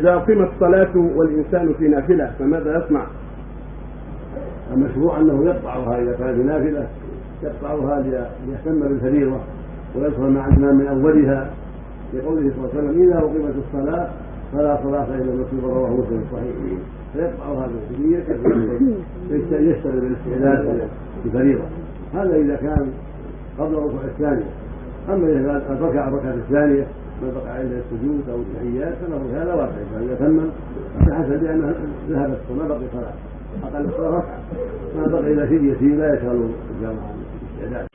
إذا أقيمت الصلاة والإنسان في نافلة فماذا يصنع؟ المشروع أنه يقطعها إذا كان في نافلة يقطعها ليهتم بالفريضة ويدخل مع الإمام من أولها. لقوله صلى الله عليه وسلم إذا أقيمت الصلاة فلا صلاة إلا المكتوبة رواه مسلم الصحيح فيقطعها بالكلية يشتغل بالاستعداد للفريضة. هذا إذا كان قبل الركوع الثانية. أما إذا ركع الركعة الثانية ما بقى عند السجود أو التحيات فله هذا واحد. فاذا تمم فحسب بأنه ذهبت ما بقي صلاة. أقل الصلاه ركعه ما بقي إلا شيء يسير لا يشغل الجامعة الاستعداد